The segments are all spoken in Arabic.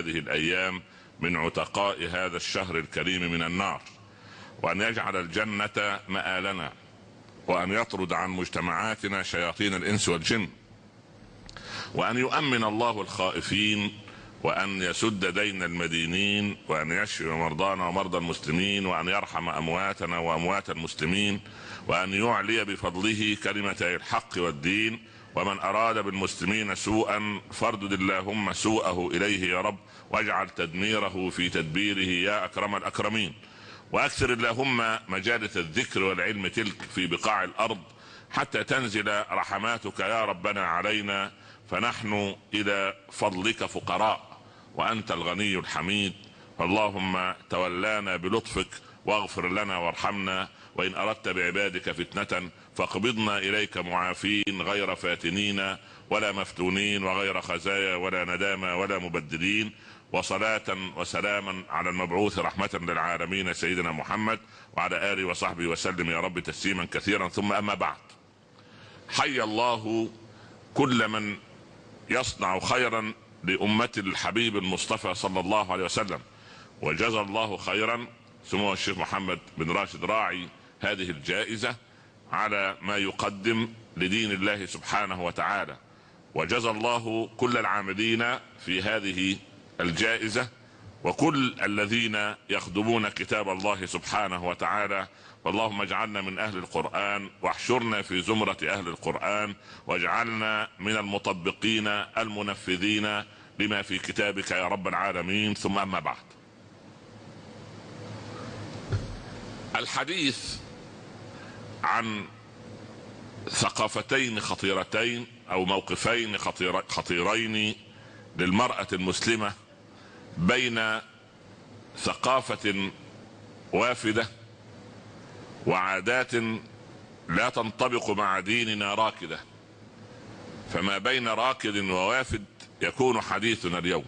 هذه الأيام من عتقاء هذا الشهر الكريم من النار وأن يجعل الجنة مآلنا وأن يطرد عن مجتمعاتنا شياطين الإنس والجن وأن يؤمن الله الخائفين وأن يسد دين المدينين وأن يشفي مرضانا ومرضى المسلمين وأن يرحم أمواتنا وأموات المسلمين وأن يعلي بفضله كلمتي الحق والدين ومن أراد بالمسلمين سوءا فاردد اللهم سوءه إليه يا رب واجعل تدميره في تدبيره يا أكرم الأكرمين. وأكثر اللهم مجالس الذكر والعلم تلك في بقاع الأرض حتى تنزل رحماتك يا ربنا علينا. فنحن إلى فضلك فقراء وأنت الغني الحميد. اللهم تولانا بلطفك واغفر لنا وارحمنا وإن أردت بعبادك فتنة فاقبضنا إليك معافين غير فاتنين ولا مفتونين وغير خزايا ولا ندامى ولا مبدلين وصلاة وسلاما على المبعوث رحمة للعالمين سيدنا محمد وعلى آله وصحبه وسلم يا رب تسليما كثيرا. ثم أما بعد حي الله كل من يصنع خيرا لأمة الحبيب المصطفى صلى الله عليه وسلم وجزى الله خيرا. سمو الشيخ محمد بن راشد راعي هذه الجائزة. على ما يقدم لدين الله سبحانه وتعالى. وجزى الله كل العاملين في هذه الجائزة وكل الذين يخدمون كتاب الله سبحانه وتعالى. اللهم اجعلنا من أهل القرآن واحشرنا في زمرة أهل القرآن واجعلنا من المطبقين المنفذين لما في كتابك يا رب العالمين. ثم أما بعد. الحديث عن ثقافتين خطيرتين أو موقفين خطير خطيرين للمرأة المسلمة بين ثقافة وافدة وعادات لا تنطبق مع ديننا راكدة. فما بين راكد ووافد يكون حديثنا اليوم.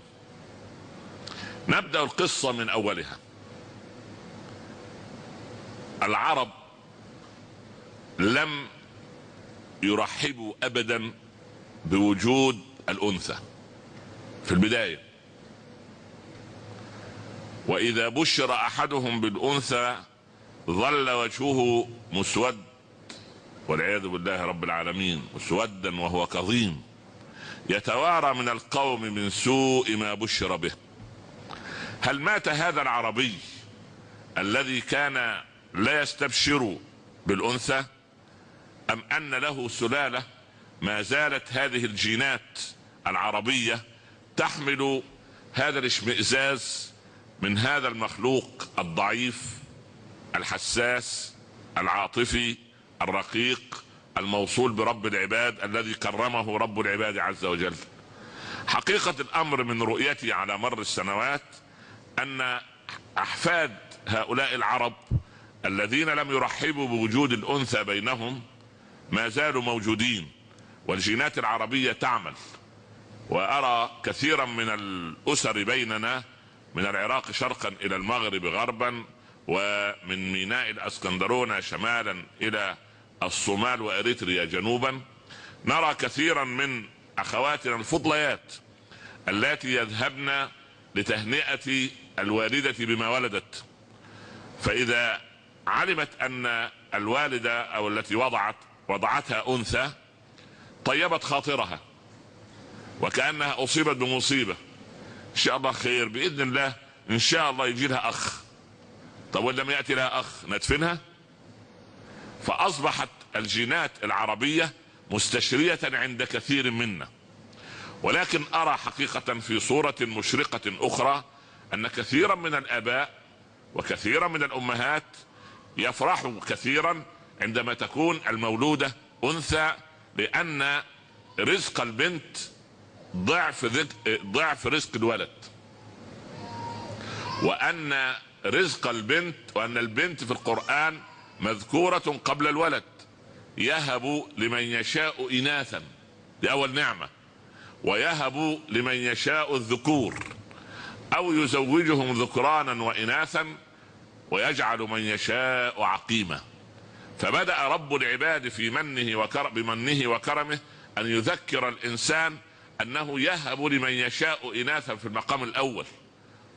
نبدأ القصة من أولها. العرب لم يرحبوا أبدا بوجود الأنثى. في البداية. وإذا بشر أحدهم بالأنثى ظل وجهه مسود والعياذ بالله رب العالمين مسودا وهو كظيم. يتوارى من القوم من سوء ما بشر به. هل مات هذا العربي الذي كان لا يستبشر بالأنثى؟ أم أن له سلالة ما زالت هذه الجينات العربية تحمل هذا الاشمئزاز من هذا المخلوق الضعيف الحساس العاطفي الرقيق الموصول برب العباد الذي كرمه رب العباد عز وجل. حقيقة الأمر من رؤيتي على مر السنوات أن أحفاد هؤلاء العرب الذين لم يرحبوا بوجود الأنثى بينهم ما زالوا موجودين والجينات العربية تعمل. وأرى كثيرا من الأسر بيننا من العراق شرقا إلى المغرب غربا ومن ميناء الأسكندرونة شمالا إلى الصومال وإريتريا جنوبا. نرى كثيرا من أخواتنا الفضليات اللاتي يذهبن لتهنئة الوالدة بما ولدت. فإذا علمت أن الوالدة أو التي وضعت وضعتها أنثى طيبت خاطرها وكأنها أصيبت بمصيبة. إن شاء الله خير بإذن الله إن شاء الله يجي لها أخ. طب ولم يأتي لها أخ ندفنها؟ فأصبحت الجينات العربية مستشرية عند كثير منا. ولكن أرى حقيقة في صورة مشرقة أخرى أن كثيرا من الآباء وكثيرا من الأمهات يفرحوا كثيرا عندما تكون المولودة أنثى لأن رزق البنت ضعف ضعف رزق الولد. وأن رزق البنت وأن البنت في القرآن مذكورة قبل الولد. يهب لمن يشاء اناثا دي أول نعمة. ويهب لمن يشاء الذكور. أو يزوجهم ذكرانا واناثا ويجعل من يشاء عقيما. فبدأ رب العباد في منه وكرم بمنه وكرمه أن يذكر الإنسان أنه يهب لمن يشاء إناثا في المقام الأول.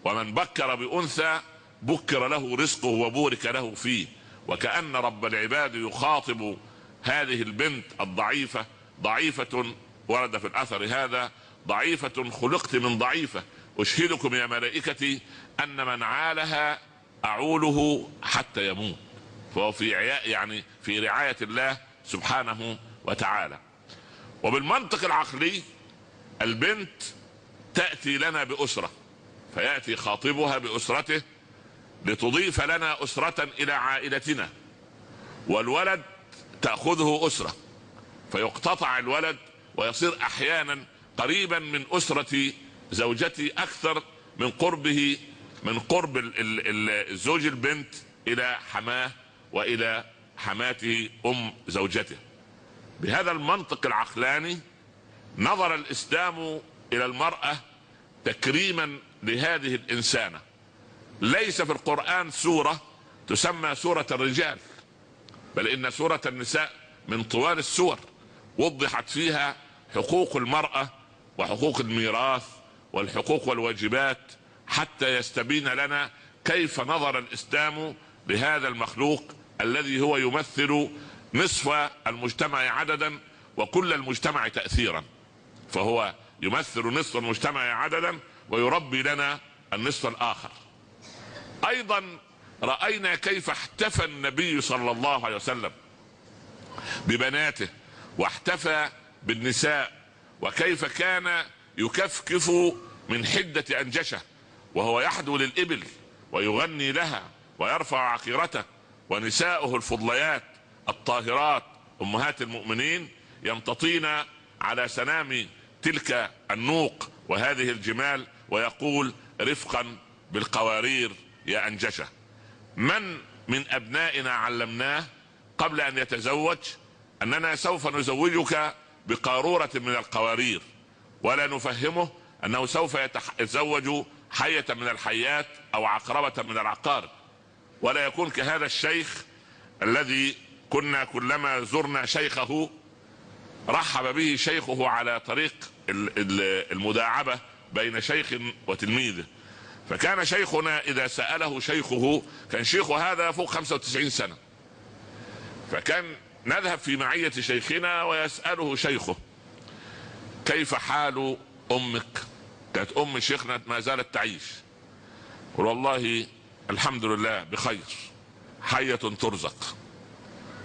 ومن بكر بأنثى بكر له رزقه وبورك له فيه. وكأن رب العباد يخاطب هذه البنت الضعيفة ضعيفة ورد في الأثر هذا ضعيفة خلقت من ضعيفة. أشهدكم يا ملائكتي أن من عالها أعوله حتى يموت. فهو في عياء يعني في رعاية الله سبحانه وتعالى. وبالمنطق العقلي البنت تأتي لنا بأسرة فيأتي خاطبها بأسرته لتضيف لنا أسرة إلى عائلتنا. والولد تأخذه أسرة فيقتطع الولد ويصير أحيانا قريبا من أسرة زوجتي أكثر من قربه من قرب الزوج البنت إلى حماة وإلى حماته أم زوجته. بهذا المنطق العقلاني نظر الإسلام إلى المرأة تكريما لهذه الإنسانة. ليس في القرآن سورة تسمى سورة الرجال بل إن سورة النساء من طوال السور وضحت فيها حقوق المرأة وحقوق الميراث والحقوق والواجبات حتى يستبين لنا كيف نظر الإسلام لهذا المخلوق الذي هو يمثل نصف المجتمع عددا وكل المجتمع تأثيرا. فهو يمثل نصف المجتمع عددا ويربي لنا النصف الآخر. أيضا رأينا كيف احتفى النبي صلى الله عليه وسلم ببناته واحتفى بالنساء وكيف كان يكفكف من حدة أنجشة وهو يحدو للإبل ويغني لها ويرفع عقيرته ونساؤه الفضليات الطاهرات أمهات المؤمنين يمتطين على سنام تلك النوق وهذه الجمال ويقول رفقا بالقوارير يا أنجشة. من من أبنائنا علمناه قبل أن يتزوج أننا سوف نزوجك بقارورة من القوارير. ولا نفهمه أنه سوف يتزوج حية من الحيات أو عقربة من العقارب ولا يكون كهذا الشيخ الذي كنا كلما زرنا شيخه رحب به شيخه على طريق المداعبة بين شيخ وتلميذه. فكان شيخنا إذا سأله شيخه كان شيخه هذا فوق 95 سنة. فكان نذهب في معية شيخنا ويسأله شيخه كيف حال أمك؟ كانت أم شيخنا ما زالت تعيش. والله الحمد لله بخير. حية ترزق.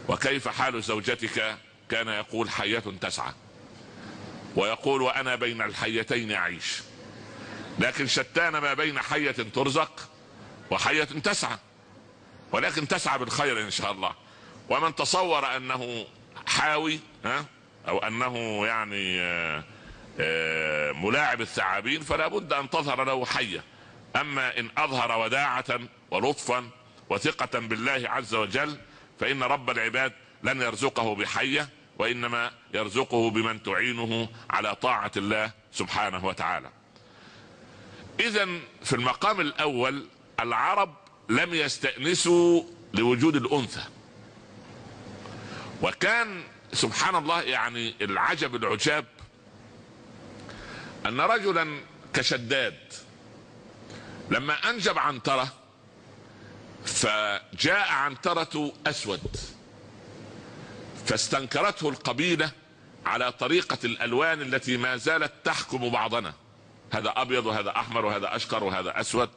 وكيف حال زوجتك؟ كان يقول حية تسعى. ويقول وأنا بين الحيتين أعيش. لكن شتان ما بين حية ترزق وحية تسعى. ولكن تسعى بالخير إن شاء الله. ومن تصور أنه حاوي ها أو أنه يعني آه، آه، ملاعب الثعابين فلا بد أن تظهر له حية. أما إن أظهر وداعة ولطفا وثقة بالله عز وجل فإن رب العباد لن يرزقه بحية وإنما يرزقه بمن تعينه على طاعة الله سبحانه وتعالى. اذا في المقام الأول العرب لم يستأنسوا لوجود الأنثى. وكان سبحان الله يعني العجب العجاب أن رجلا كشداد لما أنجب عنترة فجاء عنترة أسود فاستنكرته القبيلة على طريقة الألوان التي ما زالت تحكم بعضنا. هذا أبيض وهذا أحمر وهذا أشقر وهذا أسود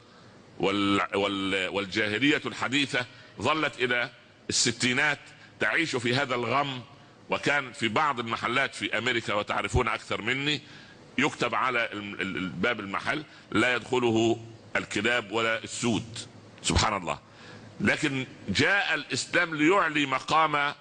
وال وال والجاهلية الحديثة ظلت إلى الستينات تعيش في هذا الغم وكان في بعض المحلات في أمريكا وتعرفون أكثر مني يكتب على باب المحل لا يدخله الكلاب ولا السود سبحان الله. لكن جاء الإسلام ليعلي مقام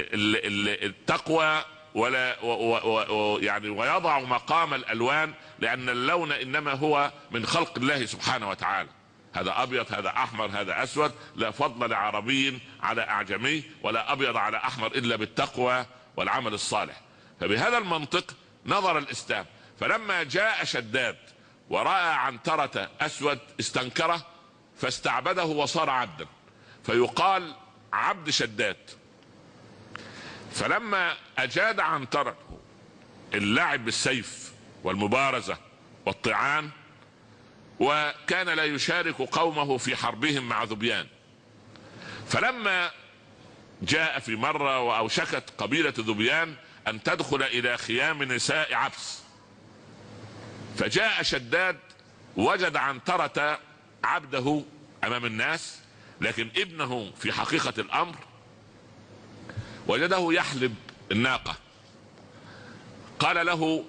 التقوى ولا و و و يعني ويضع مقام الألوان لأن اللون إنما هو من خلق الله سبحانه وتعالى. هذا أبيض هذا أحمر هذا أسود لا فضل لعربي على أعجمي ولا أبيض على أحمر إلا بالتقوى والعمل الصالح. فبهذا المنطق نظر الإسلام. فلما جاء شداد ورأى عنترة أسود استنكره فاستعبده وصار عبدا. فيقال عبد شداد. فلما أجاد عنترة اللعب بالسيف والمبارزة والطعان وكان لا يشارك قومه في حربهم مع ذبيان. فلما جاء في مرة وأوشكت قبيلة ذبيان أن تدخل إلى خيام نساء عبس فجاء شداد وجد عنترة عبده أمام الناس لكن ابنه في حقيقة الأمر وجده يحلب الناقة. قال له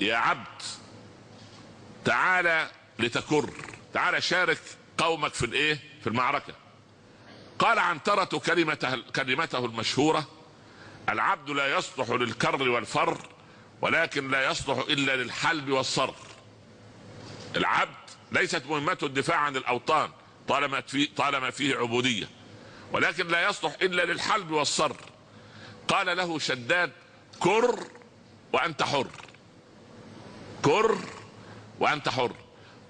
يا عبد تعال لتكر تعال شارك قومك في الإيه؟ في المعركة. قال عنترة كلمته, كلمته المشهورة العبد لا يصلح للكر والفر ولكن لا يصلح إلا للحلب والصر العبد ليست مهمته الدفاع عن الأوطان طالما في طالما فيه عبودية. ولكن لا يصلح إلا للحلب والصر قال له شداد كر وأنت حر. كر وأنت حر.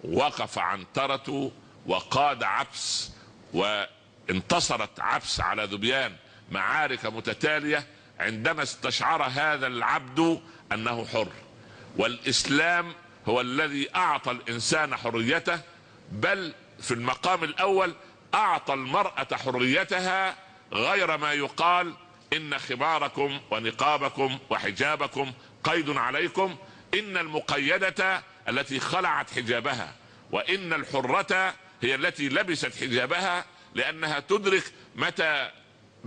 وقف عنترة وقاد عبس وانتصرت عبس على ذبيان معارك متتالية عندما استشعر هذا العبد أنه حر. والإسلام هو الذي أعطى الإنسان حريته بل في المقام الأول أعطى المرأة حريتها غير ما يقال إن خماركم ونقابكم وحجابكم قيد عليكم إن المقيدة التي خلعت حجابها وإن الحرة هي التي لبست حجابها لأنها تدرك متى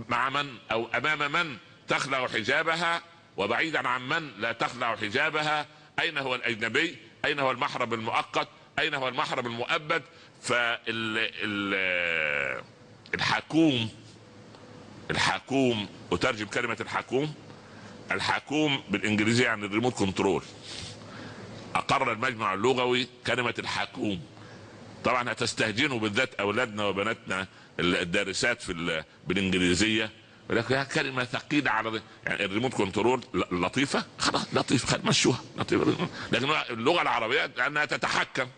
مع من أو أمام من تخلع حجابها وبعيدا عن من لا تخلع حجابها أين هو الأجنبي؟ أين هو المحرم المؤقت؟ أين هو المحرم المؤبد؟ فالحكوم الحكوم أترجم كلمة الحكوم الحكوم بالانجليزية يعني الريموت كنترول. أقر المجمع اللغوي كلمة الحكوم طبعا هتستهجنوا بالذات أولادنا وبناتنا الدارسات في بالإنجليزية. ولكن كلمة ثقيلة على يعني الريموت كنترول لطيفة؟ خلاص لطيفة مشوها لطيفة. لكن اللغة العربية لأنها تتحكم.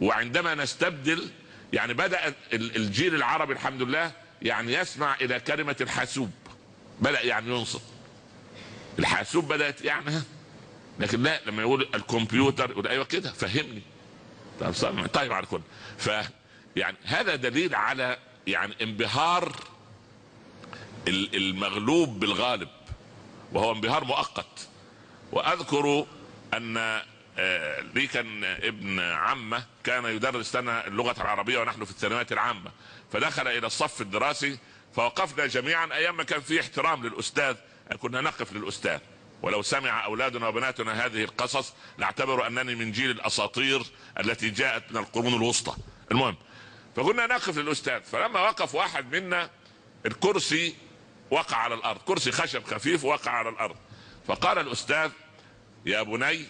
وعندما نستبدل يعني بدأ الجيل العربي الحمد لله يعني يسمع إلى كلمة الحاسوب. بدأ يعني ينصت. الحاسوب بدأت يعني لكن لا لما يقول الكمبيوتر يقول أيوه كده فهمني. طيب طيب على كل ف يعني هذا دليل على يعني انبهار المغلوب بالغالب وهو انبهار مؤقت. وأذكر أن آه، لي كان ابن عمة كان يدرس لنا اللغة العربية ونحن في الثانويات العامة فدخل إلى الصف الدراسي فوقفنا جميعا أيام ما كان في احترام للأستاذ كنا نقف للأستاذ. ولو سمع أولادنا وبناتنا هذه القصص نعتبر أنني من جيل الأساطير التي جاءت من القرون الوسطى. المهم فكنا نقف للأستاذ فلما وقف واحد منا الكرسي وقع على الأرض. كرسي خشب خفيف وقع على الأرض. فقال الأستاذ يا بني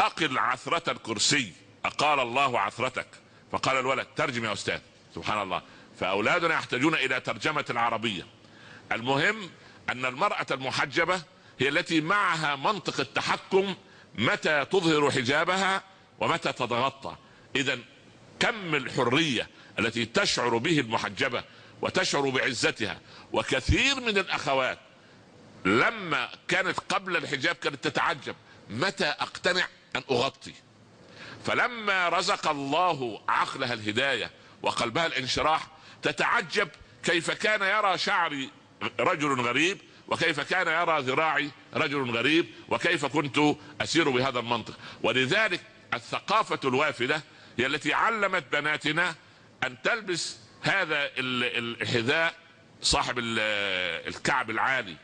أقل عثرة الكرسي. أقال الله عثرتك. فقال الولد ترجم يا أستاذ. سبحان الله. فأولادنا يحتاجون إلى ترجمة العربية. المهم أن المرأة المحجبة هي التي معها منطق التحكم متى تظهر حجابها ومتى تتغطى. اذا كم الحرية التي تشعر به المحجبة وتشعر بعزتها. وكثير من الأخوات لما كانت قبل الحجاب كانت تتعجب. متى أقتنع أن أغطي؟ فلما رزق الله عقلها الهداية وقلبها الانشراح تتعجب كيف كان يرى شعري رجل غريب وكيف كان يرى ذراعي رجل غريب وكيف كنت أسير بهذا المنطق. ولذلك الثقافة الوافدة هي التي علمت بناتنا أن تلبس هذا الحذاء صاحب الكعب العالي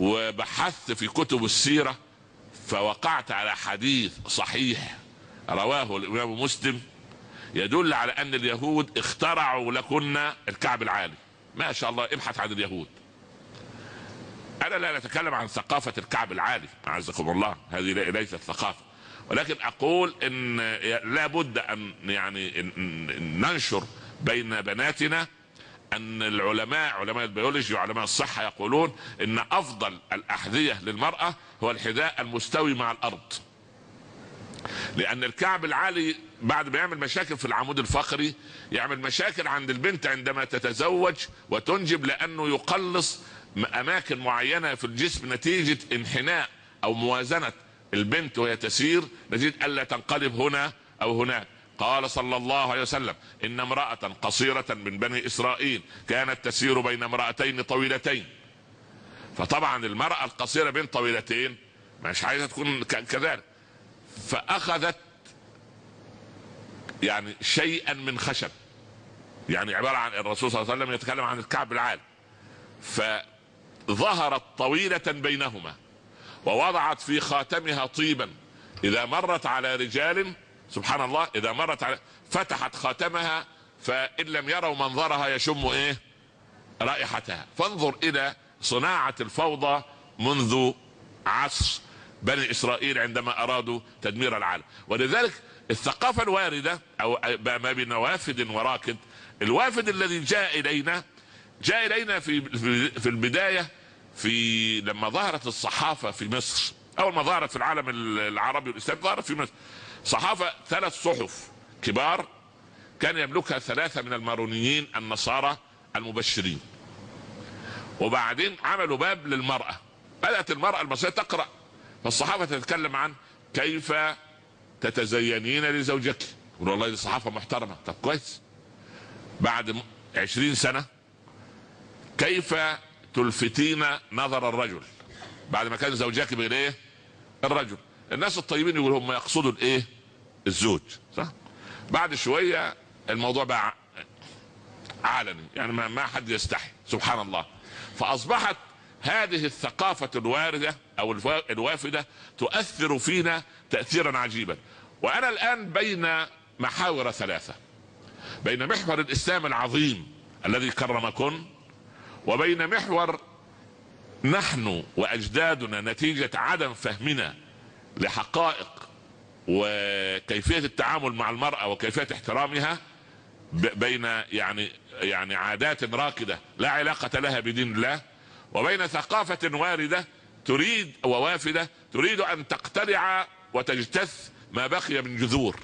وبحثت في كتب السيرة فوقعت على حديث صحيح رواه الإمام مسلم يدل على أن اليهود اخترعوا لكن الكعب العالي ما شاء الله ابحث عن اليهود. أنا لا نتكلم عن ثقافة الكعب العالي أعزكم الله. هذه ليست ثقافة. ولكن أقول إن لابد أن يعني ننشر بين بناتنا أن العلماء علماء البيولوجي وعلماء الصحة يقولون إن أفضل الأحذية للمرأة هو الحذاء المستوي مع الأرض. لأن الكعب العالي بعد ما يعمل مشاكل في العمود الفقري يعمل مشاكل عند البنت عندما تتزوج وتنجب لأنه يقلص أماكن معينة في الجسم نتيجة انحناء أو موازنة البنت وهي تسير نجد ألا تنقلب هنا أو هناك. قال صلى الله عليه وسلم إن امرأة قصيرة من بني إسرائيل كانت تسير بين امرأتين طويلتين. فطبعا المرأة القصيرة بين طويلتين مش عايزة تكون كذلك. فأخذت يعني شيئا من خشب. يعني عبارة عن الرسول صلى الله عليه وسلم يتكلم عن الكعب العالي فظهرت طويلة بينهما ووضعت في خاتمها طيبا. إذا مرت على رجال سبحان الله إذا مرت على فتحت خاتمها فإن لم يروا منظرها يشم إيه؟ رائحتها. فانظر إلى صناعة الفوضى منذ عصر بني إسرائيل عندما أرادوا تدمير العالم. ولذلك الثقافة الواردة أو ما بين وافد وراكد الوافد الذي جاء إلينا جاء إلينا في في البداية في لما ظهرت الصحافة في مصر. أول ما ظهرت في العالم العربي والإسلامي ظهرت في مصر. صحافة ثلاث صحف كبار كان يملكها ثلاثة من المارونيين النصارى المبشرين. وبعدين عملوا باب للمرأة. بدأت المرأة المصرية تقرأ. فالصحافة تتكلم عن كيف تتزينين لزوجك. يقول والله دي صحافة محترمة. طب كويس. بعد عشرين سنة كيف تلفتين نظر الرجل؟ بعد ما كان زوجك إيه الرجل. الناس الطيبين يقولوا هم يقصدوا الايه؟ الزوج صح؟ بعد شوية الموضوع بقى علني يعني ما, ما حد يستحي سبحان الله. فأصبحت هذه الثقافة الواردة أو الوافدة تؤثر فينا تأثيرا عجيبا. وأنا الآن بين محاور ثلاثة. بين محور الإسلام العظيم الذي كرمكن وبين محور نحن وأجدادنا نتيجة عدم فهمنا لحقائق وكيفية التعامل مع المرأة وكيفية احترامها بين يعني يعني عادات راكدة لا علاقة لها بدين الله وبين ثقافة واردة تريد ووافدة تريد أن تقتلع وتجتث ما بقي من جذور.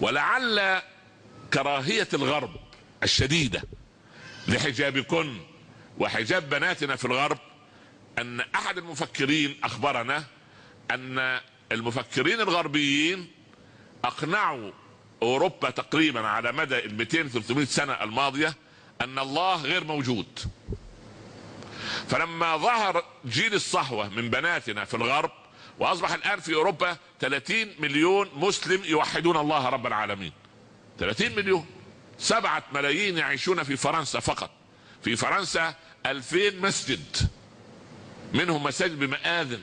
ولعل كراهية الغرب الشديدة لحجابكن وحجاب بناتنا في الغرب أن أحد المفكرين أخبرنا أن المفكرين الغربيين أقنعوا أوروبا تقريبا على مدى ال 200 300 سنة الماضية أن الله غير موجود. فلما ظهر جيل الصحوه من بناتنا في الغرب وأصبح الآن في أوروبا 30 مليون مسلم يوحدون الله رب العالمين. 30 مليون. سبعة ملايين يعيشون في فرنسا فقط. في فرنسا 2000 مسجد. منهم مساجد بمآذن.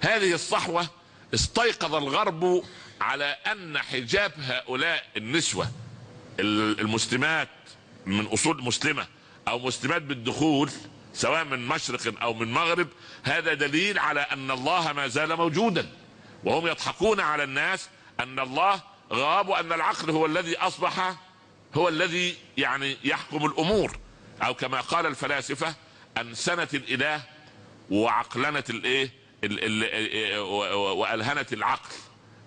هذه الصحوة استيقظ الغرب على أن حجاب هؤلاء النسوة المسلمات من أصول مسلمة أو مسلمات بالدخول سواء من مشرق أو من مغرب هذا دليل على أن الله ما زال موجودا. وهم يضحكون على الناس أن الله غاب وأن العقل هو الذي أصبح هو الذي يعني يحكم الأمور. أو كما قال الفلاسفة أن سنة الإله وعقلنة الإيه؟ وألهنت العقل.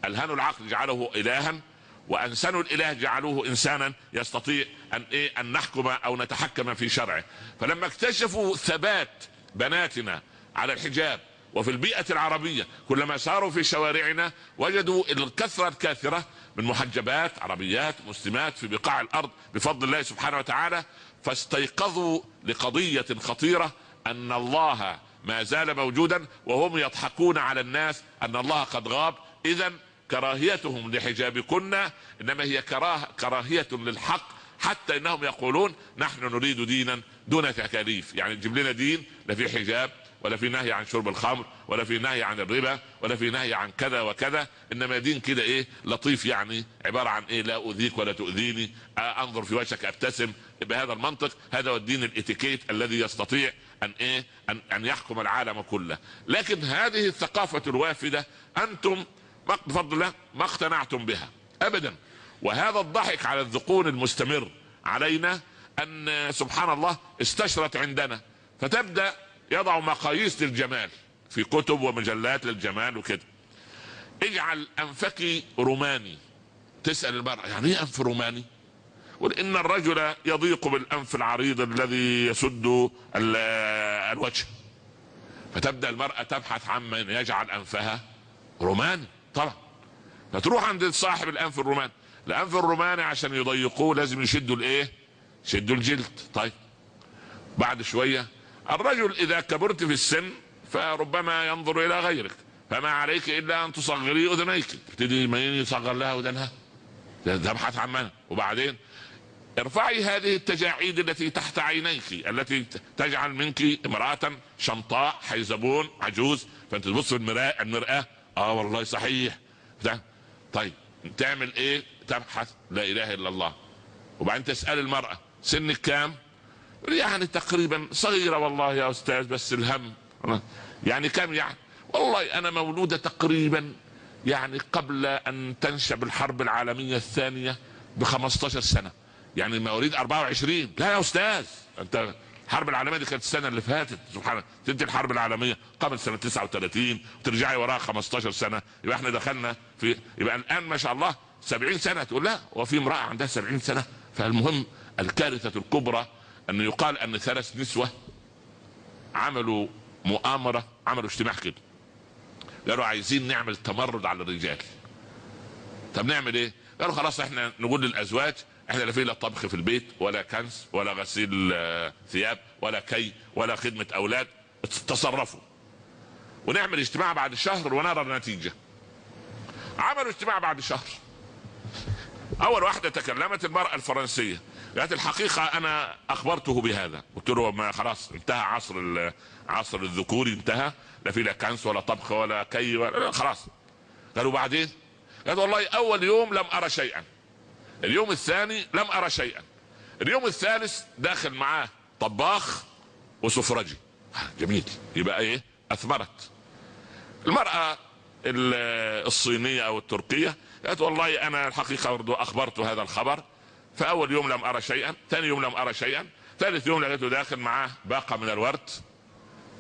ألهنوا العقل جعله الها وأنسنوا الإله جعلوه انسانا يستطيع أن إيه أن نحكم أو نتحكم في شرعه. فلما اكتشفوا ثبات بناتنا على الحجاب وفي البيئة العربية كلما ساروا في شوارعنا وجدوا الكثرة الكاثرة من محجبات عربيات مسلمات في بقاع الأرض بفضل الله سبحانه وتعالى فاستيقظوا لقضية خطيرة أن الله ما زال موجودا وهم يضحكون على الناس أن الله قد غاب. اذا كراهيتهم لحجابكن إنما هي كراه كراهية للحق حتى إنهم يقولون نحن نريد دينا دون تكاليف. يعني تجيب لنا دين لا في حجاب. ولا في نهي عن شرب الخمر ولا في نهي عن الربا ولا في نهي عن كذا وكذا إنما دين كده إيه؟ لطيف يعني عبارة عن إيه؟ لا أؤذيك ولا تؤذيني أنظر في وجهك أبتسم. بهذا المنطق هذا هو الدين الإتيكيت الذي يستطيع أن إيه؟ أن, أن يحكم العالم كله. لكن هذه الثقافة الوافدة أنتم بفضل الله ما اقتنعتم بها ابدا. وهذا الضحك على الذقون المستمر علينا أن سبحان الله استشرت عندنا. فتبدأ يضع مقاييس للجمال في كتب ومجلات للجمال وكده. اجعل أنفك روماني. تسأل المرأة يعني إيه أنف روماني؟ إن الرجل يضيق بالأنف العريض الذي يسد الوجه. فتبدأ المرأة تبحث عن من يجعل أنفها روماني. طبعا. فتروح عند صاحب الأنف الروماني. الأنف الروماني عشان يضيقوه لازم يشدوا الإيه؟ يشدوا الجلد. طيب. بعد شوية الرجل إذا كبرت في السن فربما ينظر إلى غيرك فما عليك إلا أن تصغري أذنيك. تبتدي من يصغر لها أذنها؟ تبحث عن من؟ وبعدين ارفعي هذه التجاعيد التي تحت عينيك التي تجعل منك امرأة شمطاء حيزبون عجوز. فأنت تبص في المرآة المرآة آه والله صحيح. طيب تعمل إيه؟ تبحث لا إله إلا الله. وبعدين تسأل المرأة سنك كام؟ يعني تقريبا صغيرة والله يا أستاذ بس الهم. يعني كم يعني؟ والله أنا مولودة تقريبا يعني قبل أن تنشب الحرب العالمية الثانية ب 15 سنة. يعني مواليد 24 لا يا أستاذ أنت الحرب العالمية دي كانت السنة اللي فاتت. سبحان الله. تدي الحرب العالمية قبل سنة 39 وترجعي وراها 15 سنة. يبقى إحنا دخلنا في يبقى الآن ما شاء الله 70 سنة. تقول لا وفي امرأة عندها 70 سنة. فالمهم الكارثة الكبرى أنه يقال أن ثلاث نسوة عملوا مؤامرة عملوا اجتماع كده. قالوا عايزين نعمل تمرد على الرجال. طب نعمل إيه؟ قالوا خلاص إحنا نقول للأزواج إحنا لا في لا طبخ في البيت ولا كنس ولا غسيل آه، ثياب ولا كي ولا خدمة أولاد. تصرفوا. ونعمل اجتماع بعد شهر ونرى النتيجة. عملوا اجتماع بعد شهر. أول واحدة تكلمت المرأة الفرنسية. قالت الحقيقة أنا أخبرته بهذا. قلت له ما خلاص انتهى عصر عصر الذكوري انتهى. لا في لا كنس ولا طبخ ولا كي ولا خلاص. قالوا بعدين؟ قالت والله أول يوم لم أرى شيئا. اليوم الثاني لم أرى شيئا. اليوم الثالث داخل معاه طباخ وسفرجي. جميل. يبقى إيه؟ أثمرت. المرأة الصينية أو التركية قالت والله أنا الحقيقة أخبرت هذا الخبر. فاول يوم لم أرى شيئا ثاني يوم لم أرى شيئا ثالث يوم لقيته داخل معاه باقة من الورد.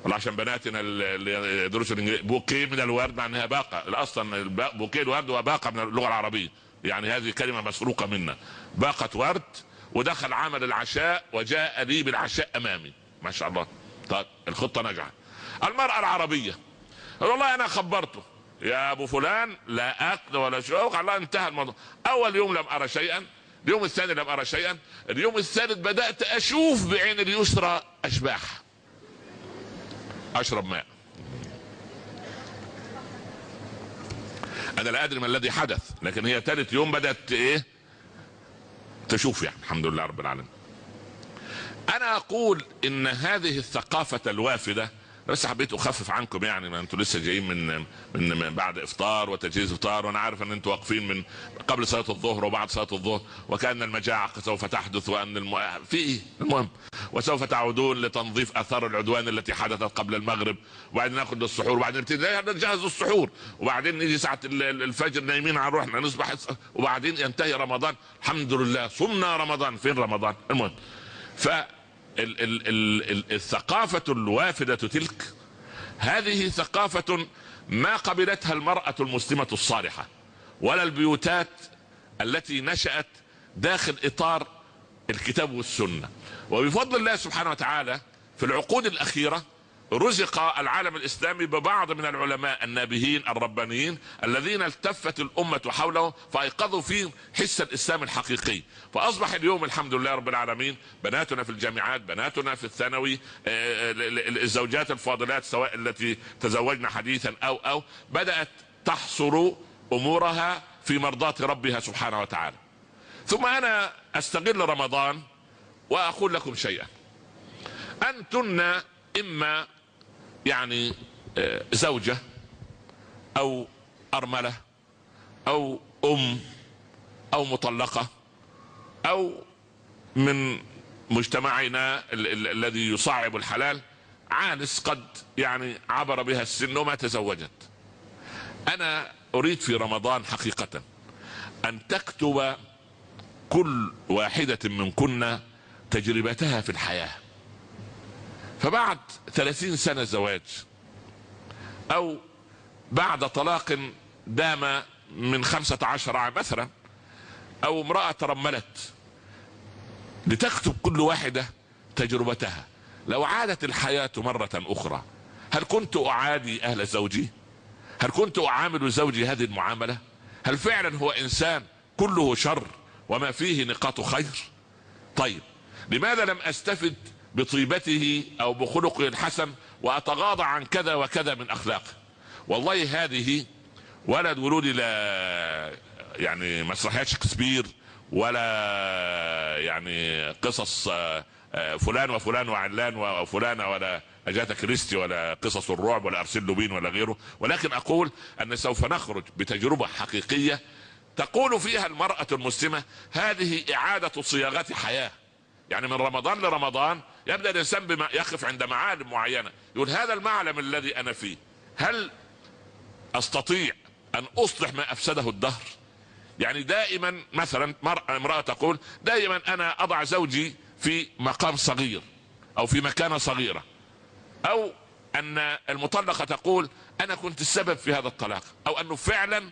عشان بناتنا اللي يدرسوا الإنجليزي بوكيه من الورد معناها باقة. أصلا بوكيه الورد هو باقة من اللغة العربية. يعني هذه كلمة مسروقة منا. باقة ورد ودخل عمل العشاء وجاء لي بالعشاء أمامي. ما شاء الله. طيب الخطة نجحت. المرأة العربية. والله أنا خبرته. يا أبو فلان لا أكل ولا شوق الله انتهى الموضوع. أول يوم لم أرى شيئا. اليوم الثاني لم أرى شيئا. اليوم الثالث بدأت أشوف بعين اليسرى أشباح. أشرب ماء. أنا لا أدري ما الذي حدث لكن هي ثالث يوم بدأت إيه؟ تشوف يعني الحمد لله رب العالمين. أنا أقول إن هذه الثقافة الوافدة بس حبيت أخفف عنكم يعني ما أنتم لسه جايين من من بعد إفطار وتجهيز إفطار وأنا عارف إن أنتم واقفين من قبل صلاة الظهر وبعد صلاة الظهر وكأن المجاعة سوف تحدث وأن الم... في إيه؟ المهم وسوف تعودون لتنظيف أثار العدوان التي حدثت قبل المغرب وبعدين ناخذ السحور وبعدين نبتدي نجهز السحور وبعدين نيجي ساعة الفجر نايمين على روحنا نصبح وبعدين ينتهي رمضان الحمد لله صمنا رمضان فين رمضان؟ المهم ف ال ال ال الثقافة الوافدة تلك هذه ثقافة ما قبلتها المرأة المسلمة الصالحة ولا البيوتات التي نشأت داخل إطار الكتاب والسنة. وبفضل الله سبحانه وتعالى في العقود الأخيرة رزق العالم الإسلامي ببعض من العلماء النابهين الربانيين الذين التفت الأمة حوله فأيقظوا فيه حس الإسلام الحقيقي. فأصبح اليوم الحمد لله رب العالمين بناتنا في الجامعات بناتنا في الثانوي آه، آه، الزوجات الفاضلات سواء التي تزوجن حديثا أو أو بدأت تحصر أمورها في مرضاة ربها سبحانه وتعالى. ثم أنا أستغل رمضان وأقول لكم شيئا. انتن إما يعني آه، زوجة أو أرملة أو أم أو مطلقة أو من مجتمعنا الذي يصعب الحلال عانس قد يعني عبر بها السن وما تزوجت. أنا أريد في رمضان حقيقة أن تكتب كل واحدة منكن تجربتها في الحياة. فبعد ثلاثين سنة زواج أو بعد طلاق دام من خمسة عشر عام مثلا أو امرأة ترملت لتكتب كل واحدة تجربتها. لو عادت الحياة مرة أخرى هل كنت أعادي أهل زوجي؟ هل كنت أعامل زوجي هذه المعاملة؟ هل فعلا هو إنسان كله شر وما فيه نقاط خير؟ طيب لماذا لم أستفد بطيبته أو بخلقه الحسن وأتغاضى عن كذا وكذا من اخلاقه والله هذه ولد ولودي لا يعني مسرحيات شكسبير ولا يعني قصص آه، آه، فلان وفلان وعلان وفلانه ولا اجاتا كريستي ولا قصص الرعب ولا أرسل لوبين ولا غيره. ولكن أقول أن سوف نخرج بتجربة حقيقية تقول فيها المرأة المسلمة هذه إعادة صياغة حياة. يعني من رمضان لرمضان يبدأ الإنسان بما يقف عند معالم معينة. يقول هذا المعلم الذي أنا فيه هل أستطيع أن أصلح ما أفسده الدهر؟ يعني دائما مثلا امرأة تقول دائما أنا أضع زوجي في مقام صغير أو في مكانة صغيرة. أو أن المطلقة تقول أنا كنت السبب في هذا الطلاق. أو أنه فعلا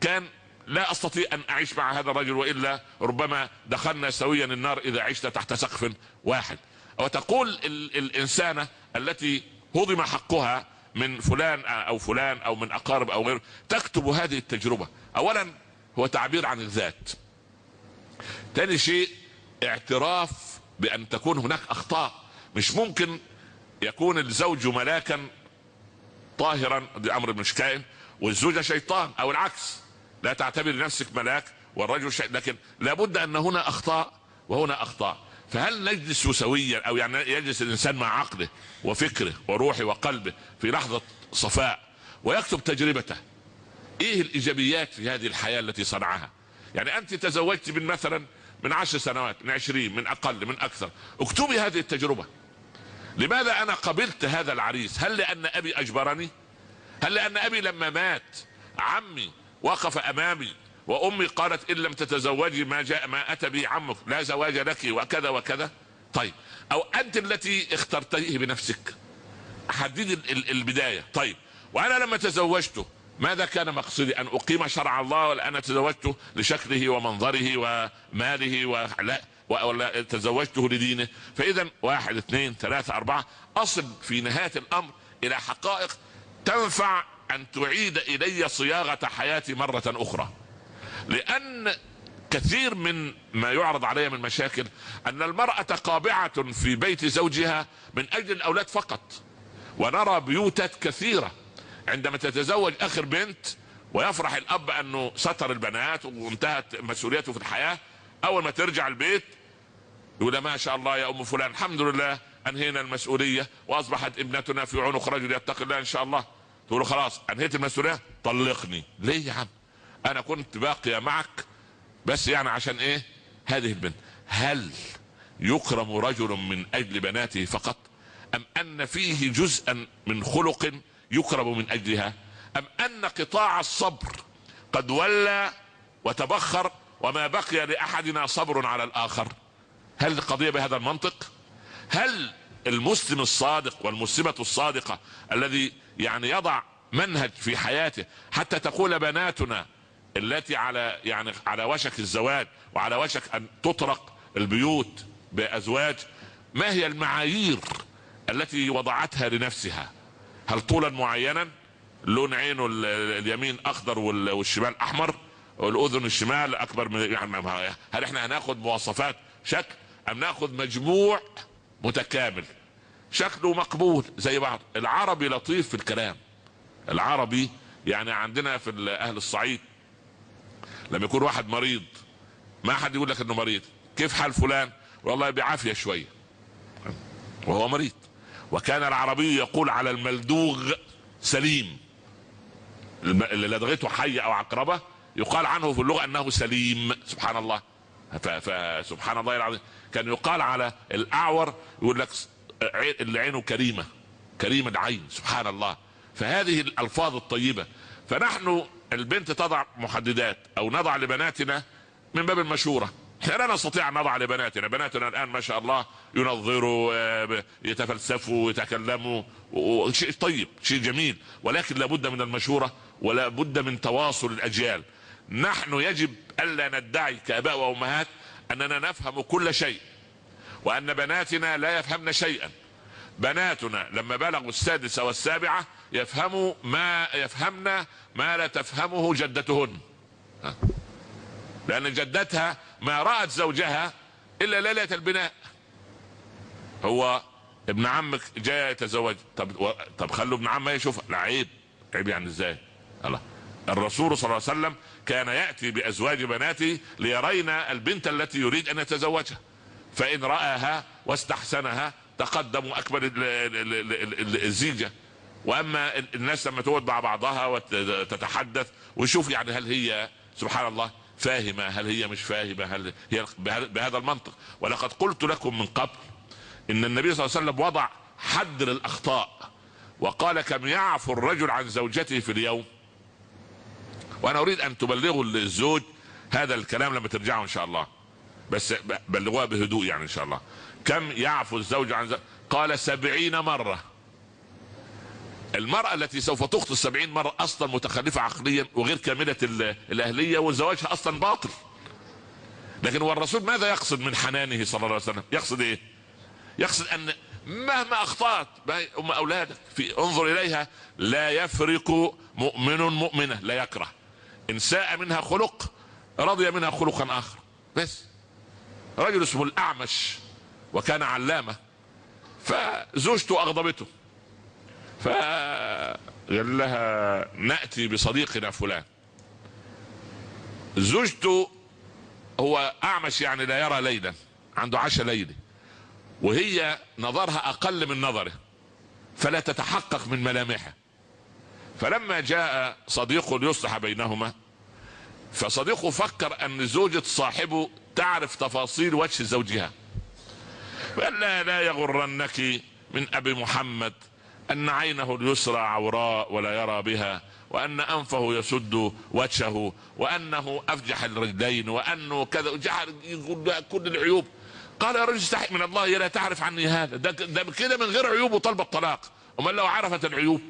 كان لا أستطيع أن أعيش مع هذا الرجل وإلا ربما دخلنا سويا النار إذا عشت تحت سقف واحد. وتقول الإنسانة التي هضم حقها من فلان أو فلان أو من أقارب أو غيره تكتب هذه التجربة. اولا هو تعبير عن الذات. ثاني شيء اعتراف بأن تكون هناك أخطاء. مش ممكن يكون الزوج ملاكا طاهرا دي أمر مش كائن والزوجة شيطان أو العكس. لا تعتبر نفسك ملاك والرجل شيء لكن لابد أن هنا أخطاء وهنا أخطاء. فهل نجلس سويا أو يعني يجلس الإنسان مع عقله وفكره وروحه وقلبه في لحظة صفاء ويكتب تجربته؟ إيه الإيجابيات في هذه الحياة التي صنعها؟ يعني أنت تزوجت من مثلا من عشر سنوات من عشرين من أقل من أكثر. اكتبي هذه التجربة. لماذا أنا قبلت هذا العريس؟ هل لأن أبي أجبرني؟ هل لأن أبي لما مات عمي وقف أمامي وأمي قالت إن لم تتزوجي ما جاء ما أتى به عمك لا زواج لك وكذا وكذا. طيب أو أنت التي اخترتيه بنفسك. حددي البداية. طيب وأنا لما تزوجته ماذا كان مقصدي؟ أن أقيم شرع الله ولا أنا تزوجته لشكله ومنظره وماله ولا ولا تزوجته لدينه. فإذا واحد اثنين ثلاثة أربعة أصل في نهاية الأمر إلى حقائق تنفع أن تعيد إلي صياغة حياتي مرة أخرى. لأن كثير من ما يعرض علي من مشاكل أن المرأة قابعة في بيت زوجها من أجل الأولاد فقط. ونرى بيوتات كثيرة عندما تتزوج آخر بنت ويفرح الأب أنه ستر البنات وانتهت مسؤوليته في الحياة أول ما ترجع البيت يقول ما شاء الله يا أم فلان الحمد لله أنهينا المسؤولية وأصبحت ابنتنا في عنق رجل يتقي الله إن شاء الله. تقول خلاص أنهيت المسؤولية؟ طلقني. ليه يا عم؟ أنا كنت باقية معك بس يعني عشان إيه؟ هذه البنت هل يكرم رجل من أجل بناته فقط؟ أم أن فيه جزءا من خلق يكرم من أجلها؟ أم أن قطاع الصبر قد ولى وتبخر وما بقي لأحدنا صبر على الآخر؟ هل القضية بهذا المنطق؟ هل المسلم الصادق والمسلمة الصادقة الذي يعني يضع منهج في حياته حتى تقول بناتنا التي على يعني على وشك الزواج وعلى وشك أن تطرق البيوت بأزواج ما هي المعايير التي وضعتها لنفسها؟ هل طولا معينا؟ لون عينه اليمين أخضر والشمال أحمر؟ والأذن الشمال أكبر من يعني هل إحنا هناخد مواصفات شكل أم ناخذ مجموع متكامل؟ شكله مقبول زي بعض. العربي لطيف في الكلام. العربي يعني عندنا في أهل الصعيد لما يكون واحد مريض. ما حد يقول لك إنه مريض. كيف حال فلان؟ والله بعافية شوية. وهو مريض. وكان العربي يقول على الملدوغ سليم. اللي لدغته حيه أو عقربة يقال عنه في اللغة أنه سليم. سبحان الله. فسبحان الله العظيم. كان يقال على الأعور يقول لك اللي عينه كريمة. كريم العين. سبحان الله. فهذه الألفاظ الطيبة. فنحن البنت تضع محددات أو نضع لبناتنا من باب المشورة. إحنا لا نستطيع أن نضع لبناتنا. بناتنا الآن ما شاء الله ينظروا آه، يتفلسفوا يتكلموا شيء طيب شيء جميل. ولكن لابد من المشورة ولا بد من تواصل الأجيال. نحن يجب ألا ندعي كآباء وأمهات أننا نفهم كل شيء وأن بناتنا لا يفهمن شيئا. بناتنا لما بلغوا السادسة والسابعة يفهموا ما يفهمنا ما لا تفهمه جدتهن. لأن جدتها ما رأت زوجها إلا ليلة البناء. هو ابن عمك جاي يتزوج. طب و... طب خلوا ابن عمه يشوفها لا عيب عيب يعني إزاي؟ الله. الرسول صلى الله عليه وسلم كان يأتي بأزواج بناته ليرين البنت التي يريد أن يتزوجها. فإن رآها واستحسنها تقدم واكبر الزيجة. وأما الناس لما تقعد مع بعضها وتتحدث ويشوف يعني هل هي سبحان الله فاهمة هل هي مش فاهمة هل هي بهذا المنطق. ولقد قلت لكم من قبل إن النبي صلى الله عليه وسلم وضع حد للأخطاء وقال كم يعفو الرجل عن زوجته في اليوم؟ وأنا أريد أن تبلغوا الزوج هذا الكلام لما ترجعوا إن شاء الله. بس بلغوها بهدوء يعني إن شاء الله. كم يعفو الزوج عن زوج قال سبعين مرة. المرأة التي سوف تخطي السبعين مرة أصلا متخلفة عقليا وغير كاملة الأهلية وزواجها أصلا باطل. لكن هو الرسول ماذا يقصد من حنانه صلى الله عليه وسلم؟ يقصد إيه؟ يقصد أن مهما أخطأت أم أولادك في انظر إليها لا يفرق مؤمن مؤمنة لا يكره. إن ساء منها خلق رضي منها خلقا آخر. بس. رجل اسمه الأعمش وكان علامة فزوجته أغضبته. فقال لها نأتي بصديقنا فلان. زوجته هو أعمش يعني لا يرى ليلا عنده عشاء ليلي وهي نظرها أقل من نظره فلا تتحقق من ملامحه فلما جاء صديقه ليصلح بينهما فصديقه فكر أن زوجة صاحبه تعرف تفاصيل وجه زوجها. قال لا لا يغرنك من أبي محمد أن عينه اليسرى عوراء ولا يرى بها وأن أنفه يسد وجهه وأنه أفجح الرجلين وأنه كذا جعل يقول كل العيوب. قال يا رجل استحي من الله لا تعرف عني هذا. ده, ده كده من غير عيوب وطلب الطلاق. امال لو عرفت العيوب.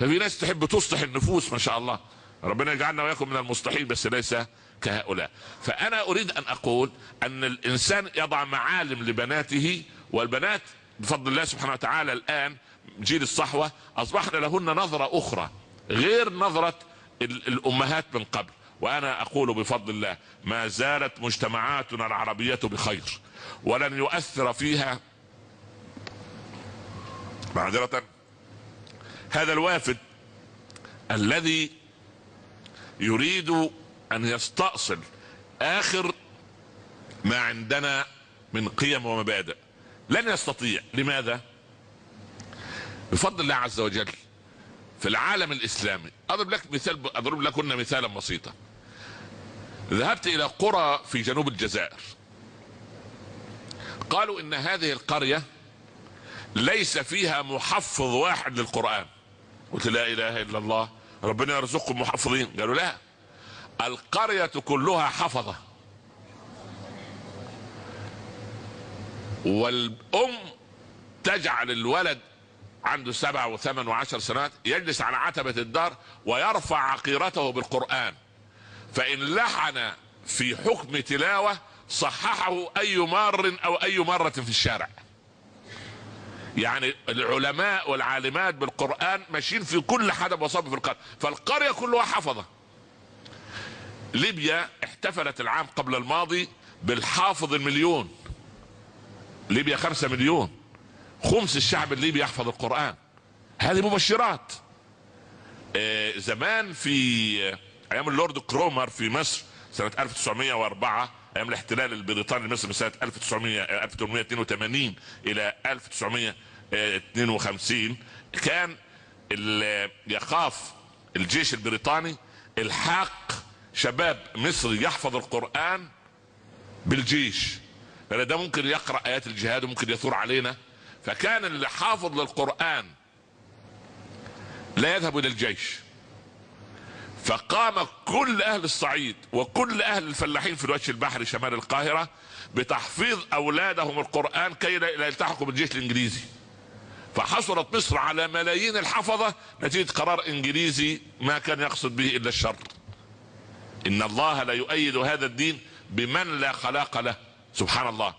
ففي ناس تحب تصلح النفوس ما شاء الله. ربنا يجعلنا وياكم من المصلحين بس ليس كهؤلاء. فأنا أريد أن أقول أن الإنسان يضع معالم لبناته والبنات بفضل الله سبحانه وتعالى الآن جيل الصحوة أصبحنا لهن نظرة أخرى غير نظرة الأمهات من قبل. وأنا أقول بفضل الله ما زالت مجتمعاتنا العربية بخير ولن يؤثر فيها. معذرة هذا الوافد الذي يريد أن يستأصل آخر ما عندنا من قيم ومبادئ. لن يستطيع. لماذا؟ بفضل الله عز وجل في العالم الإسلامي. أضرب لك مثال أضرب لكن مثالا بسيطا. ذهبت إلى قرى في جنوب الجزائر. قالوا إن هذه القرية ليس فيها محفظ واحد للقرآن. قلت لا إله إلا الله ربنا يرزقكم محفظين. قالوا لا القرية كلها حفظة. والأم تجعل الولد عنده سبع وثمان وعشر سنوات يجلس على عتبة الدار ويرفع عقيرته بالقرآن. فإن لحن في حكم تلاوة صححه أي مار أو أي مرة في الشارع. يعني العلماء والعالمات بالقرآن ماشيين في كل حدب وصب في القرية فالقرية كلها حفظة. ليبيا احتفلت العام قبل الماضي بالحافظ المليون. ليبيا خمسة مليون. خمس الشعب الليبي يحفظ القرآن. هذه مبشرات. آه زمان في أيام اللورد كرومر في مصر سنة 1904 أيام الاحتلال البريطاني لمصر من سنة 1900 1882 إلى 1952 كان يخاف الجيش البريطاني الحاق شباب مصري يحفظ القرآن بالجيش. لأن ده ممكن يقرأ آيات الجهاد وممكن يثور علينا. فكان اللي حافظ للقرآن لا يذهب إلى الجيش. فقام كل أهل الصعيد وكل أهل الفلاحين في الوجه البحري شمال القاهرة بتحفيظ أولادهم القرآن كي لا يلتحقوا بالجيش الإنجليزي. فحصلت مصر على ملايين الحفظة نتيجة قرار إنجليزي ما كان يقصد به إلا الشر. إن الله لا يؤيد هذا الدين بمن لا خلاق له. سبحان الله.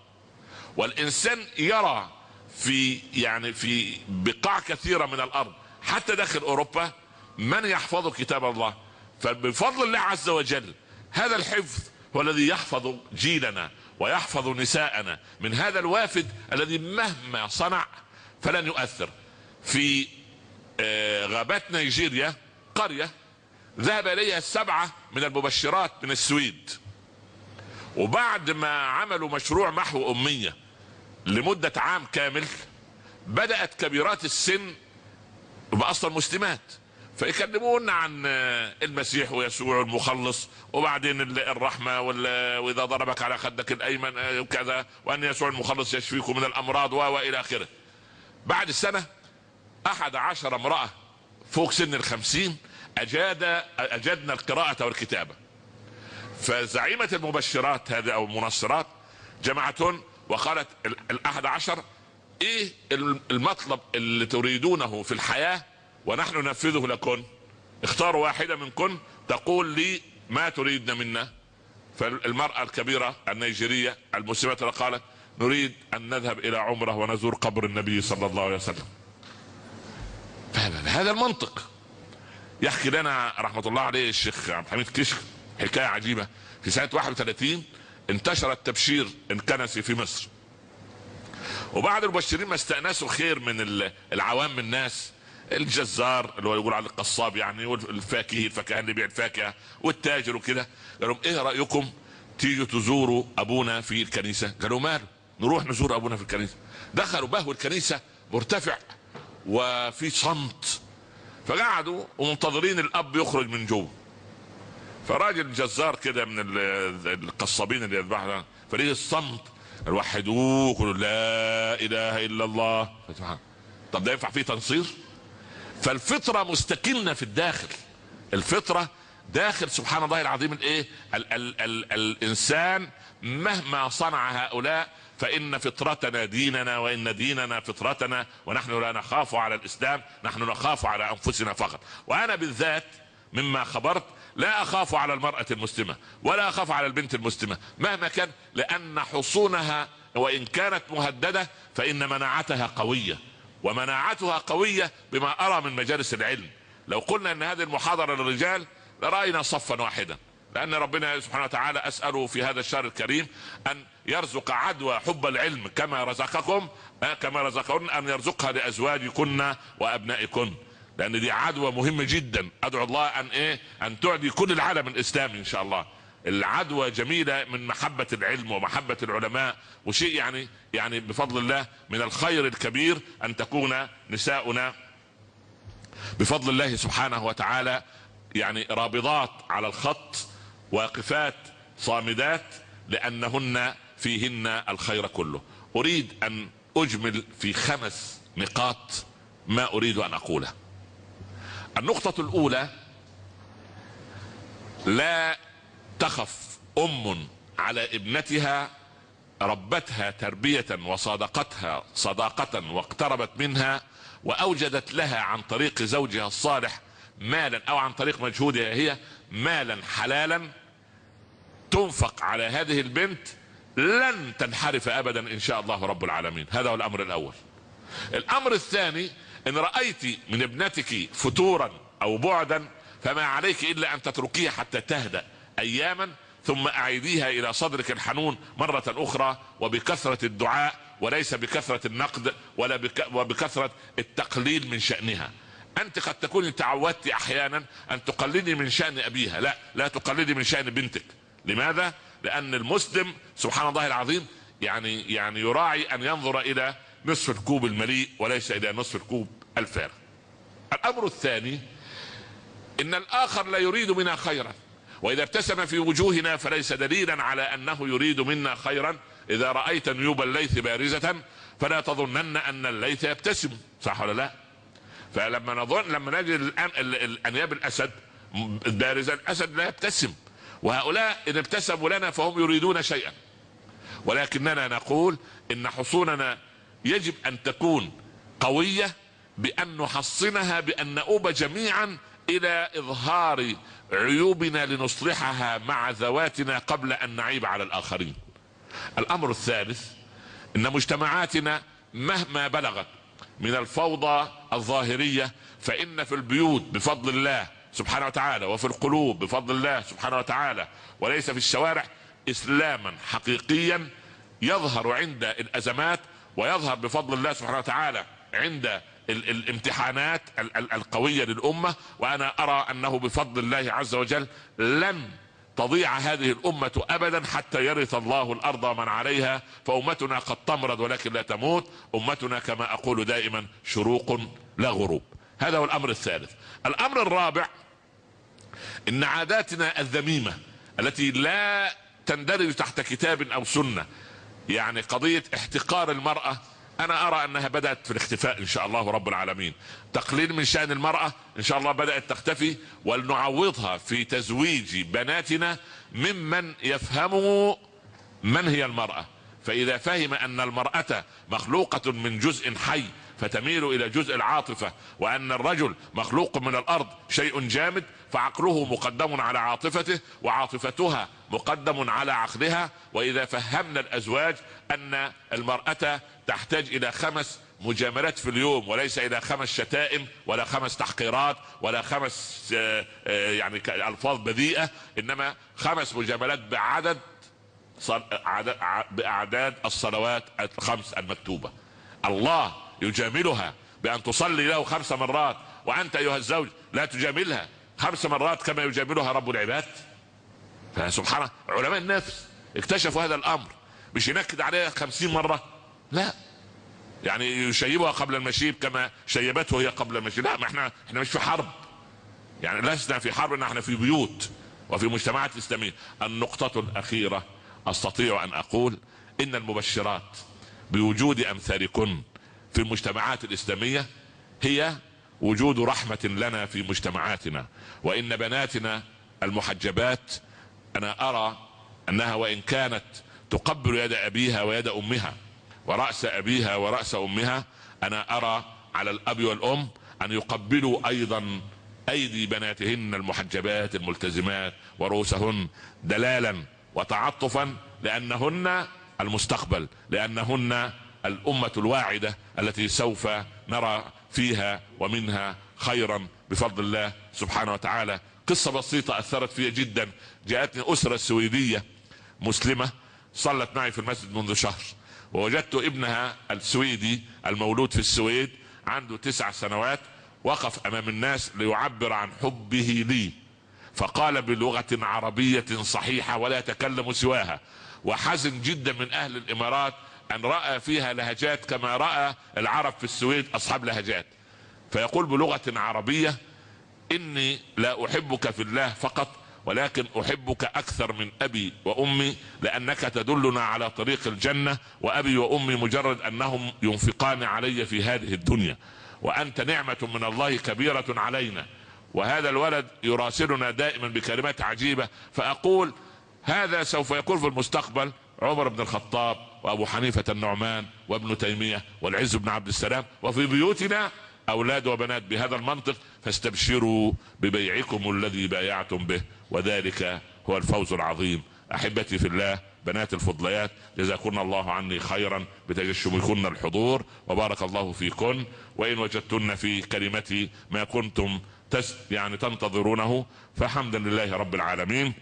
والإنسان يرى في يعني في بقاع كثيرة من الأرض حتى داخل أوروبا من يحفظ كتاب الله؟ فبفضل الله عز وجل هذا الحفظ هو الذي يحفظ جيلنا ويحفظ نساءنا من هذا الوافد الذي مهما صنع فلن يؤثر. في آه، غابات نيجيريا قرية ذهب إليها سبعة من المبشرات من السويد. وبعد ما عملوا مشروع محو أمية لمدة عام كامل بدأت كبيرات السن بأصل مسلمات فيكلمونا عن المسيح ويسوع المخلص وبعدين الرحمة وإذا ضربك على خدك الأيمن آه، وكذا وأن يسوع المخلص يشفيكم من الأمراض وإلى آخره. بعد السنة أحد عشر امرأة فوق سن الخمسين أجاد أجدنا القراءة والكتابة. فزعيمة المبشرات هذه أو المنصرات جمعتهن وقالت الأحد عشر إيه المطلب اللي تريدونه في الحياة؟ ونحن ننفذه لكم اختاروا واحدة منكم تقول لي ما تريدنا منا. فالمرأة الكبيرة النيجيرية المسلمة قالت نريد أن نذهب إلى عمرة ونزور قبر النبي صلى الله عليه وسلم. هذا المنطق. يحكي لنا رحمة الله عليه الشيخ عبد الحميد كشك حكاية عجيبة. في سنة 31 انتشر التبشير الكنسي في مصر. وبعد المبشرين ما استأنسوا خير من العوام من الناس الجزار اللي هو يقول على القصاب يعني والفاكهي الفاكهة اللي بيع الفاكهة والتاجر وكده. قال لهم إيه رأيكم تيجوا تزوروا أبونا في الكنيسة؟ قالوا ماله؟ نروح نزور أبونا في الكنيسة. دخلوا بهو الكنيسة مرتفع وفي صمت. فقعدوا ومنتظرين الأب يخرج من جوه. فراجل جزار كده من القصابين اللي يذبحوا فريق الصمت وحدوه قولوا لا إله إلا الله. طب ده ينفع فيه تنصير؟ فالفطرة مستكنة في الداخل. الفطرة داخل سبحان الله العظيم الإيه؟ ال ال ال الإنسان مهما صنع هؤلاء فإن فطرتنا ديننا وإن ديننا فطرتنا ونحن لا نخاف على الإسلام نحن نخاف على أنفسنا فقط. وأنا بالذات مما خبرت لا أخاف على المرأة المسلمة ولا أخاف على البنت المسلمة مهما كان لأن حصونها وإن كانت مهددة فإن مناعتها قوية ومناعتها قوية بما أرى من مجالس العلم. لو قلنا أن هذه المحاضرة للرجال لرأينا صفا واحدا لأن ربنا سبحانه وتعالى أسأله في هذا الشهر الكريم أن يرزق عدوى حب العلم كما رزقكم آه، كما رزقكم أن يرزقها لأزواجكن وأبنائكن. لأن دي عدوى مهمة جدا. أدعو الله أن إيه؟ أن تعدي كل العالم الإسلامي إن شاء الله. العدوى جميلة من محبة العلم ومحبة العلماء. وشيء يعني يعني بفضل الله من الخير الكبير أن تكون نساؤنا بفضل الله سبحانه وتعالى يعني رابضات على الخط واقفات صامدات لأنهن فيهن الخير كله. أريد أن أجمل في خمس نقاط ما أريد أن أقوله. النقطة الأولى لا تخف أم على ابنتها ربتها تربية وصادقتها صداقة واقتربت منها وأوجدت لها عن طريق زوجها الصالح مالا أو عن طريق مجهودها هي مالا حلالا. تنفق على هذه البنت لن تنحرف ابدا إن شاء الله رب العالمين. هذا هو الأمر الأول. الأمر الثاني إن رأيت من ابنتك فتورا أو بعدا فما عليك إلا أن تتركيها حتى تهدأ اياما ثم أعيديها إلى صدرك الحنون مرة أخرى وبكثرة الدعاء وليس بكثرة النقد ولا بك وبكثرة التقليل من شأنها. أنت قد تكوني تعودت أحيانا أن تقلدي من شأن أبيها. لا لا تقلدي من شأن بنتك. لماذا؟ لأن المسلم سبحان الله العظيم يعني يعني يراعي أن ينظر إلى نصف الكوب المليء وليس إلى نصف الكوب الفارغ الأمر الثاني إن الآخر لا يريد منا خيرا وإذا ابتسم في وجوهنا فليس دليلا على أنه يريد منا خيرا. إذا رأيت نيوب الليث بارزة فلا تظنن أن الليث يبتسم صح ولا لا؟ فلما نظن لما نجد الأنياب الأسد بارزه الأسد لا يبتسم. وهؤلاء إن ابتسموا لنا فهم يريدون شيئا. ولكننا نقول إن حصوننا يجب أن تكون قوية بأن نحصنها بأن نؤوب جميعا إلى إظهار عيوبنا لنصلحها مع ذواتنا قبل أن نعيب على الآخرين. الأمر الثالث إن مجتمعاتنا مهما بلغت من الفوضى الظاهرية فإن في البيوت بفضل الله سبحانه وتعالى وفي القلوب بفضل الله سبحانه وتعالى وليس في الشوارع اسلاما حقيقيا يظهر عند الأزمات ويظهر بفضل الله سبحانه وتعالى عند الامتحانات القوية للأمة وأنا أرى أنه بفضل الله عز وجل لن تضيع هذه الأمة أبدا حتى يرث الله الأرض ومن عليها فأمتنا قد تمرض ولكن لا تموت أمتنا كما أقول دائما شروق لا غروب. هذا هو الأمر الثالث. الأمر الرابع إن عاداتنا الذميمة التي لا تندرج تحت كتاب أو سنة يعني قضية احتقار المرأة أنا أرى أنها بدأت في الاختفاء إن شاء الله رب العالمين. تقليل من شأن المرأة إن شاء الله بدأت تختفي ولنعوضها في تزويج بناتنا ممن يفهموا من هي المرأة. فإذا فهم أن المرأة مخلوقة من جزء حي فتميل إلى جزء العاطفة وأن الرجل مخلوق من الأرض شيء جامد فعقله مقدم على عاطفته وعاطفتها مقدم على عقلها. وإذا فهمنا الأزواج أن المرأة تحتاج إلى خمس مجاملات في اليوم وليس إلى خمس شتائم ولا خمس تحقيرات ولا خمس آه، آه، يعني ألفاظ بذيئة إنما خمس مجاملات بعدد بأعداد الصلوات الخمس المكتوبة. الله يجاملها بأن تصلي له خمس مرات وأنت أيها الزوج لا تجاملها. خمس مرات كما يجاملها رب العباد. فسبحان علماء النفس اكتشفوا هذا الأمر. مش ينكد عليها خمسين مرة. لا. يعني يشيبها قبل المشيب كما شيبته هي قبل المشيب. لا ما إحنا إحنا مش في حرب. يعني لسنا في حرب إحنا في بيوت وفي مجتمعات إسلامية. النقطة الأخيرة أستطيع أن أقول إن المبشرات بوجود أمثالكن في المجتمعات الإسلامية هي وجود رحمة لنا في مجتمعاتنا. وإن بناتنا المحجبات أنا أرى أنها وإن كانت تقبل يد أبيها ويد أمها ورأس أبيها ورأس أمها أنا أرى على الأب والأم أن يقبلوا أيضا أيدي بناتهن المحجبات الملتزمات ورؤوسهن دلالا وتعطفا لأنهن المستقبل لأنهن الأمة الواعدة التي سوف نرى فيها ومنها خيرا بفضل الله سبحانه وتعالى. قصة بسيطة أثرت فيها جدا. جاءتني أسرة سويدية مسلمة صلت معي في المسجد منذ شهر ووجدت ابنها السويدي المولود في السويد عنده تسع سنوات وقف أمام الناس ليعبر عن حبه لي. فقال بلغة عربية صحيحة ولا يتكلم سواها. وحزن جدا من أهل الإمارات أن رأى فيها لهجات كما رأى العرب في السويد أصحاب لهجات. فيقول بلغة عربية إني لا أحبك في الله فقط ولكن أحبك أكثر من أبي وأمي لأنك تدلنا على طريق الجنة وأبي وأمي مجرد أنهم ينفقان علي في هذه الدنيا. وأنت نعمة من الله كبيرة علينا. وهذا الولد يراسلنا دائما بكلمات عجيبة. فأقول هذا سوف يكون في المستقبل عمر بن الخطاب. وأبو حنيفة النعمان وابن تيمية والعز بن عبد السلام وفي بيوتنا أولاد وبنات بهذا المنطق فاستبشروا ببيعكم الذي بايعتم به وذلك هو الفوز العظيم. أحبتي في الله بنات الفضليات جزاكن الله عني خيرا بتجشمكن الحضور وبارك الله فيكن. وإن وجدتن في كلمتي ما كنتم يعني تنتظرونه فحمدا لله رب العالمين.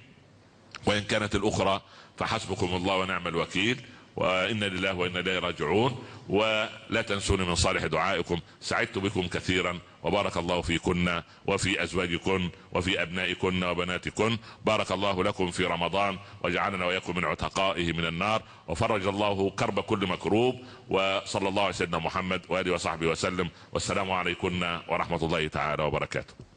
وإن كانت الأخرى فحسبكم الله ونعم الوكيل. وإنا لله وإنا إليه راجعون ولا تنسوني من صالح دعائكم. سعدت بكم كثيرا. وبارك الله فيكن وفي أزواجكن وفي أبنائكن وبناتكن. بارك الله لكم في رمضان وجعلنا وإياكم من عتقائه من النار. وفرج الله كرب كل مكروب. وصلى الله على سيدنا محمد وآله وصحبه وسلم. والسلام عليكم ورحمة الله تعالى وبركاته.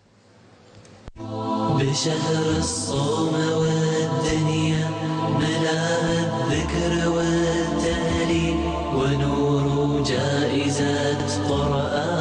بشهر الصوم والدنيا ملاها الذكر والتهليل ونور جائزات قرآن.